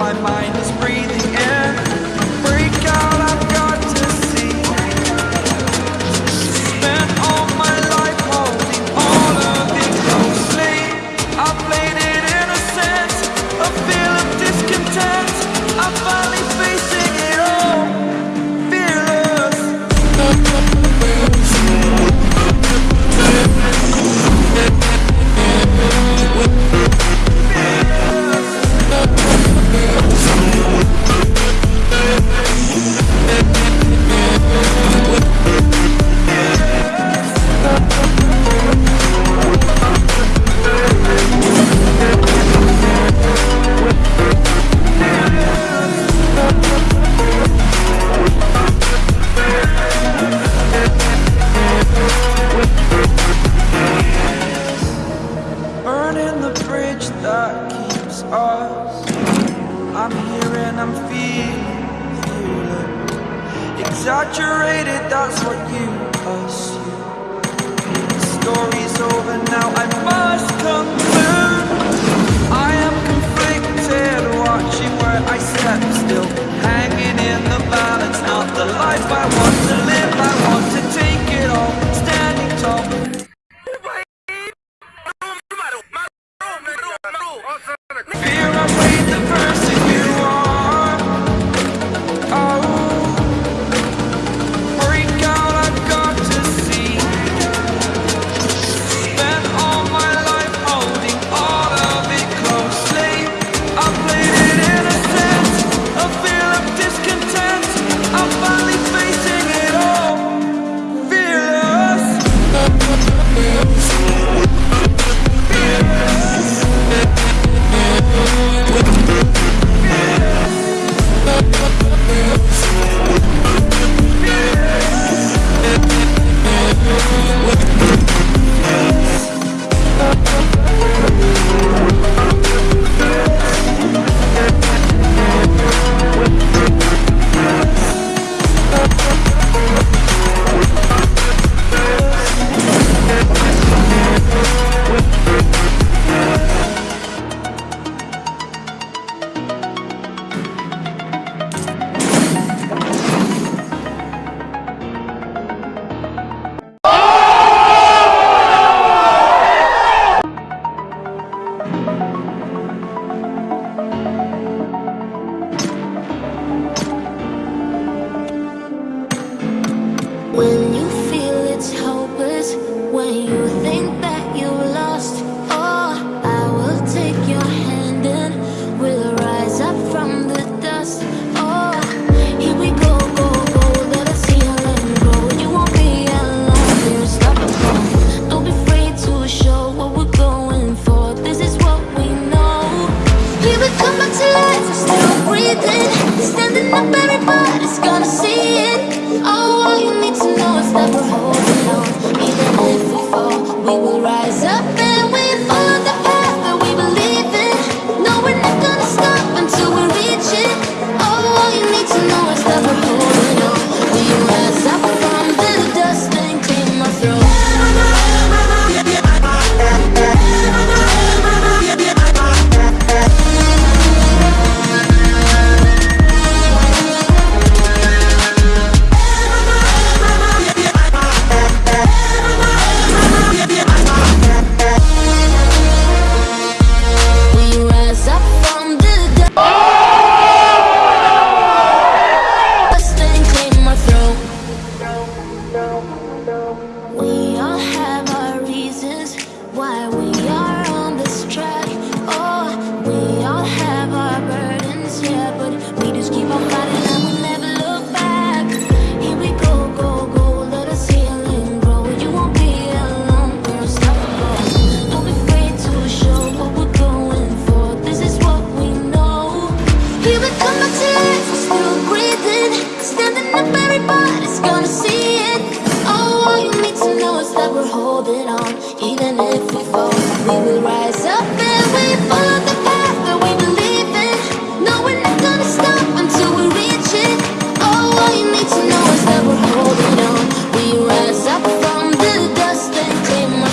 慢慢 I'm here and I'm feeling, feeling Exaggerated, that's what you assume Story's over now, I must when holding on.